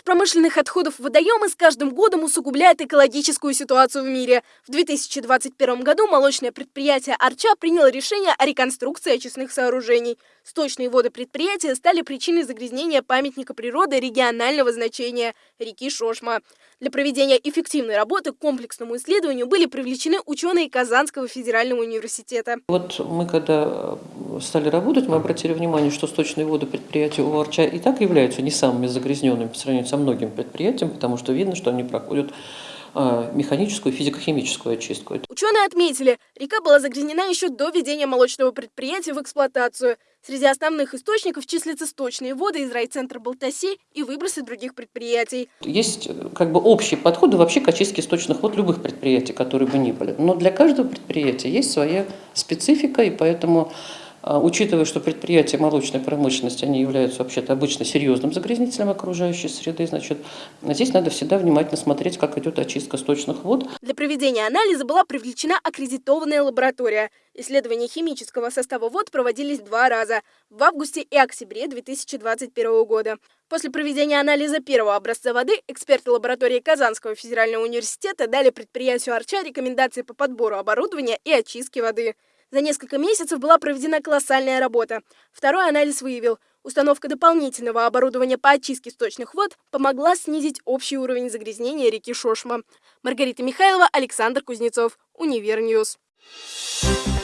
промышленных отходов водоемы с каждым годом усугубляет экологическую ситуацию в мире. В 2021 году молочное предприятие «Арча» приняло решение о реконструкции очистных сооружений. Сточные воды предприятия стали причиной загрязнения памятника природы регионального значения – реки Шошма. Для проведения эффективной работы к комплексному исследованию были привлечены ученые Казанского федерального университета. Вот мы когда стали работать, мы обратили внимание, что сточные воды предприятия у Арча и так являются не самыми загрязненными по сравнению со многими предприятиями, потому что видно, что они проходят а, механическую и физико-химическую очистку. Ученые отметили, река была загрязнена еще до введения молочного предприятия в эксплуатацию. Среди основных источников числятся сточные воды из райцентра Балтаси и выбросы других предприятий. Есть как бы общий подход вообще к очистке сточных вод любых предприятий, которые бы ни были. Но для каждого предприятия есть своя специфика, и поэтому учитывая, что предприятия молочной промышленности, они являются вообще-то обычно серьезным загрязнителем окружающей среды, значит, здесь надо всегда внимательно смотреть, как идет очистка сточных вод. Для проведения анализа была привлечена аккредитованная лаборатория. Исследования химического состава вод проводились два раза – в августе и октябре 2021 года. После проведения анализа первого образца воды эксперты лаборатории Казанского федерального университета дали предприятию Арча рекомендации по подбору оборудования и очистке воды. За несколько месяцев была проведена колоссальная работа. Второй анализ выявил, установка дополнительного оборудования по очистке сточных вод помогла снизить общий уровень загрязнения реки Шошма. Маргарита Михайлова, Александр Кузнецов, Универ News. Thank you.